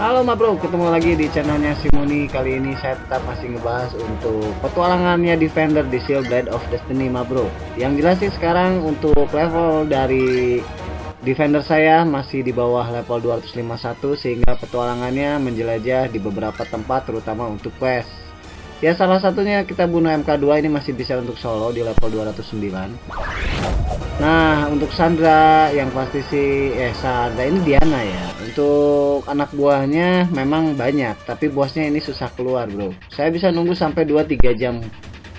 Halo ma bro, ketemu lagi di channelnya Simoni Kali ini saya tetap masih ngebahas untuk petualangannya Defender di Seal Blade of Destiny ma bro. Yang jelas sih sekarang untuk level dari Defender saya masih di bawah level 251 Sehingga petualangannya menjelajah di beberapa tempat terutama untuk quest Ya salah satunya kita bunuh MK2 ini masih bisa untuk solo di level 209 Nah, untuk Sandra yang pasti sih eh Sandra ini Diana ya. Untuk anak buahnya memang banyak, tapi bosnya ini susah keluar, Bro. Saya bisa nunggu sampai 2-3 jam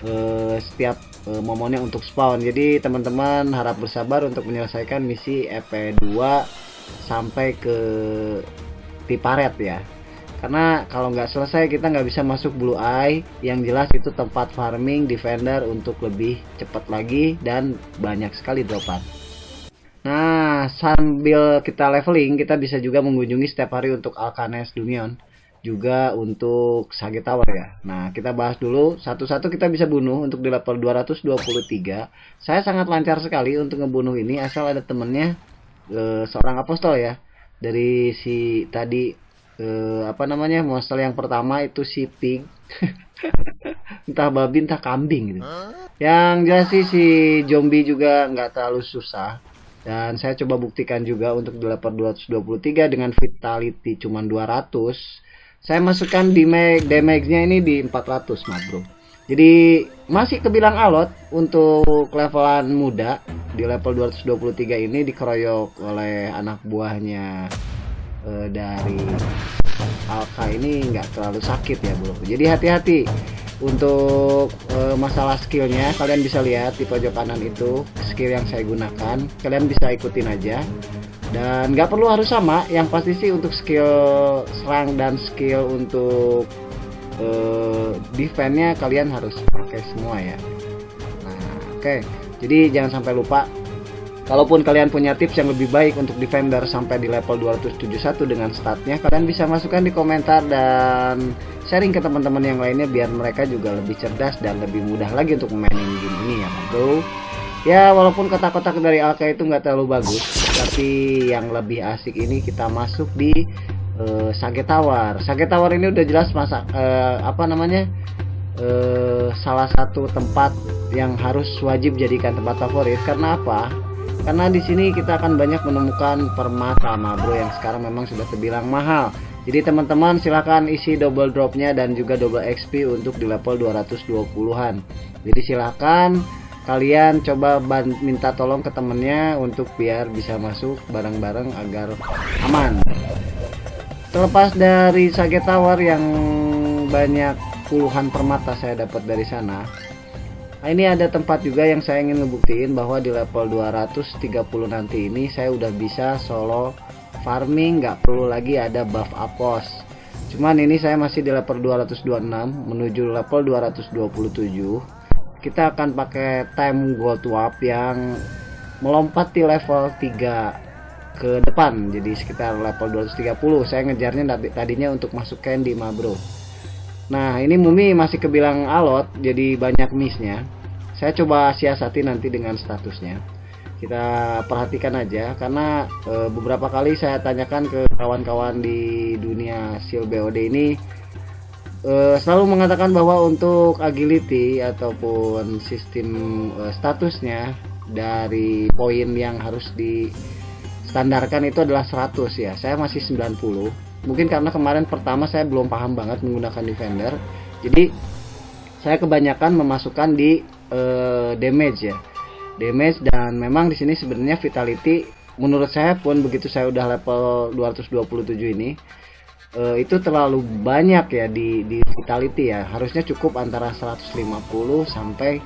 eh, setiap eh, momennya untuk spawn. Jadi teman-teman harap bersabar untuk menyelesaikan misi EP2 sampai ke Tiparet ya karena kalau nggak selesai kita nggak bisa masuk blue eye. Yang jelas itu tempat farming defender untuk lebih cepat lagi dan banyak sekali dropan. Nah sambil kita leveling kita bisa juga mengunjungi setiap hari untuk Alkanes Dunion. Juga untuk Sage Tower ya. Nah kita bahas dulu. Satu-satu kita bisa bunuh untuk di level 223 saya sangat lancar sekali untuk ngebunuh ini asal ada temennya eh, seorang apostol ya. Dari si tadi uh, apa namanya monster yang pertama itu si pig. Entah babi entah kambing gitu. Yang jelas sih si zombie juga nggak terlalu susah. Dan saya coba buktikan juga untuk di level 223 dengan vitality cuma 200 saya masukkan damage damage-nya ini di 400 mah bro. Jadi masih kebilang alot untuk levelan muda di level 223 ini dikeroyok oleh anak buahnya uh, dari Alka ini nggak terlalu sakit ya bro jadi hati-hati untuk uh, masalah skillnya. Kalian bisa lihat di pojok kanan itu skill yang saya gunakan. Kalian bisa ikutin aja. Dan nggak perlu harus sama. Yang pasti sih untuk skill serang dan skill untuk uh, defense-nya kalian harus pakai semua ya. Nah oke. Okay. jadi jangan sampai lupa Kalaupun kalian punya tips yang lebih baik untuk defender sampai di level 271 dengan statnya, kalian bisa masukkan di komentar dan sharing ke teman-teman yang lainnya biar mereka juga lebih cerdas dan lebih mudah lagi untuk memainin game ini ya bro. Ya walaupun kotak-kotak dari Alka itu nggak terlalu bagus, tapi yang lebih asik ini kita masuk di uh, Sage Tower. Sage Tower ini udah jelas masa uh, apa namanya uh, salah satu tempat yang harus wajib jadikan tempat favorit karena apa? Karena di sini kita akan banyak menemukan permata bro yang sekarang memang sudah terbilang mahal. Jadi teman-teman silahkan isi double dropnya dan juga double XP untuk di level 220an jadi silahkan kalian coba minta tolong ke temennya untuk biar bisa masuk bareng-bareng agar aman. Terlepas dari Sage Tower yang banyak puluhan permata saya dapat dari sana Nah, ini ada tempat juga yang saya ingin ngebuktiin bahwa di level 230 nanti ini saya udah bisa solo farming nggak perlu lagi ada buff apos. Cuman ini saya masih di level 226 menuju level 227 kita akan pakai time gold warp yang melompat di level 3 ke depan jadi sekitar level 230 saya ngejarnya tadinya untuk masuk candy ma bro Nah ini Mumi masih kebilang alot jadi banyak missnya. Saya coba siasati nanti dengan statusnya. Kita perhatikan aja karena e, beberapa kali saya tanyakan ke kawan-kawan di dunia seal BOD ini e, Selalu mengatakan bahwa untuk agility ataupun sistem e, statusnya Dari poin yang harus di standarkan itu adalah 100 ya. Saya masih 90 mungkin karena kemarin pertama saya belum paham banget menggunakan defender. Jadi saya kebanyakan memasukkan di uh, damage ya. Damage dan memang di sini sebenarnya vitality menurut saya pun begitu saya udah level 227 ini uh, itu terlalu banyak ya di, di vitality ya. Harusnya cukup antara 150 sampai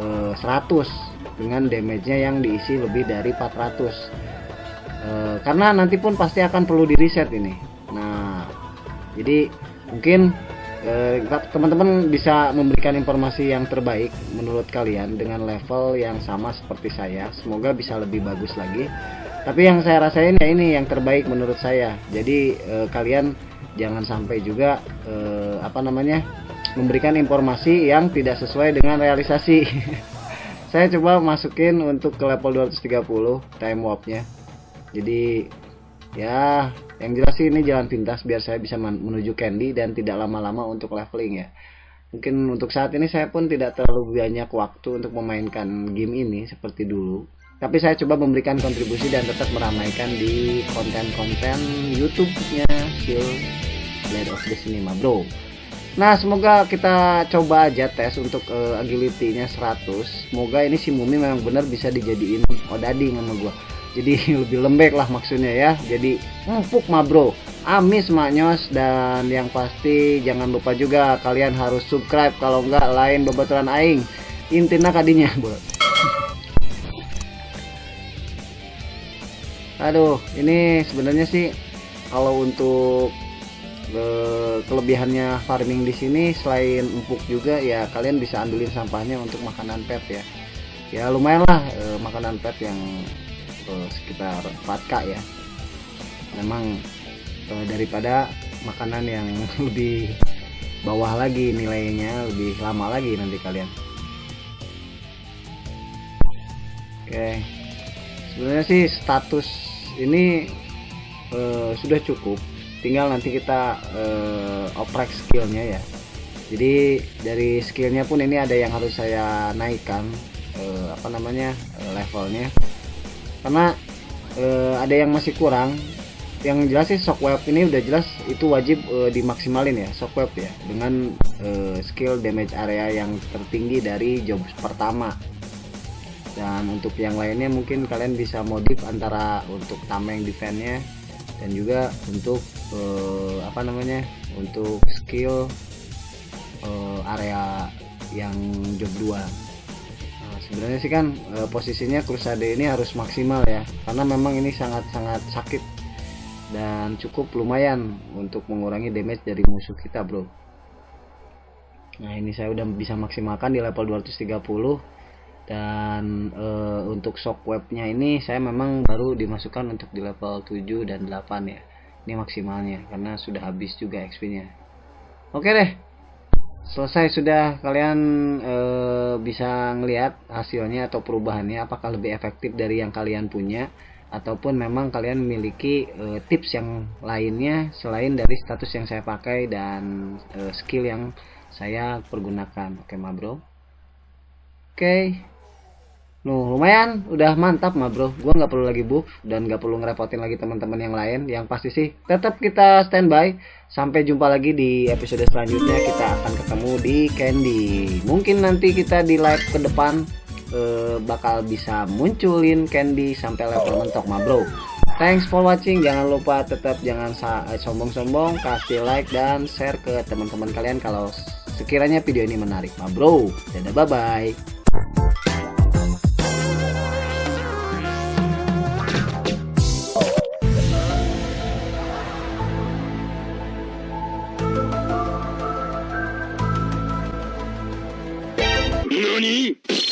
uh, eh, 100 dengan damage-nya yang diisi lebih dari 400 uh, karena nanti pun pasti akan perlu di reset ini jadi mungkin eh, teman-teman bisa memberikan informasi yang terbaik menurut kalian dengan level yang sama seperti saya. Semoga bisa lebih bagus lagi. Tapi yang saya rasain ya ini yang terbaik menurut saya. Jadi eh, kalian jangan sampai juga eh, apa namanya memberikan informasi yang tidak sesuai dengan realisasi. Saya coba masukin untuk ke level 230 time warpnya. Jadi ya yang jelas sih ini jalan pintas biar saya bisa menuju candy dan tidak lama-lama untuk leveling ya. Mungkin untuk saat ini saya pun tidak terlalu banyak waktu untuk memainkan game ini seperti dulu. Tapi saya coba memberikan kontribusi dan tetap meramaikan di konten-konten YouTube-nya Skill Blade of Destiny bro. Nah semoga kita coba aja tes untuk uh, agility-nya 100 Semoga ini si Mumi memang benar bisa dijadiin odading sama gua Jadi lebih lembek lah maksudnya ya. Jadi empuk mah bro. Amis maknyos dan yang pasti jangan lupa juga kalian harus subscribe. Kalau enggak lain bebaturan aing. Intina kadinya bro. Aduh ini sebenarnya sih kalau untuk ke kelebihannya farming di sini selain empuk juga ya kalian bisa ambilin sampahnya untuk makanan pet ya. Ya lumayan lah e, makanan pet yang e, sekitar 4k ya. Memang e, daripada makanan yang lebih bawah lagi nilainya lebih lama lagi nanti kalian. Oke. Sebenarnya sih status ini e, sudah cukup. Tinggal nanti kita uh, oprek skillnya ya. Jadi dari skillnya pun ini ada yang harus saya naikkan uh, apa namanya uh, levelnya karena uh, ada yang masih kurang. Yang jelas sih shockwave ini udah jelas itu wajib uh, dimaksimalin ya shockwave ya. Dengan uh, skill damage area yang tertinggi dari job pertama. Dan untuk yang lainnya mungkin kalian bisa modif antara untuk tameng defense-nya dan juga untuk uh, apa namanya untuk skill uh, area yang job 2 nah, sebenarnya sih kan uh, posisinya Crusade ini harus maksimal ya karena memang ini sangat-sangat sakit dan cukup lumayan untuk mengurangi damage dari musuh kita bro. Nah ini saya udah bisa maksimalkan di level 230 dan e, untuk shockwave-nya ini saya memang baru dimasukkan untuk di level 7 dan 8 ya ini maksimalnya karena sudah habis juga XP nya oke deh selesai sudah kalian e, bisa ngelihat hasilnya atau perubahannya apakah lebih efektif dari yang kalian punya ataupun memang kalian memiliki e, tips yang lainnya selain dari status yang saya pakai dan e, skill yang saya pergunakan. Oke ma bro? Oke Nuh lumayan. Udah mantap mah bro. Gua nggak perlu lagi buff dan nggak perlu ngerepotin lagi teman-teman yang lain. Yang pasti sih tetap kita standby. Sampai jumpa lagi di episode selanjutnya. Kita akan ketemu di Candy. Mungkin nanti kita di live ke depan eh, Bakal bisa munculin Candy sampai level mentok mah bro. Thanks for watching. Jangan lupa tetap jangan eh, sombong-sombong. Kasih like dan share ke teman-teman kalian Kalau sekiranya video ini menarik mah bro. Dadah bye bye Nani?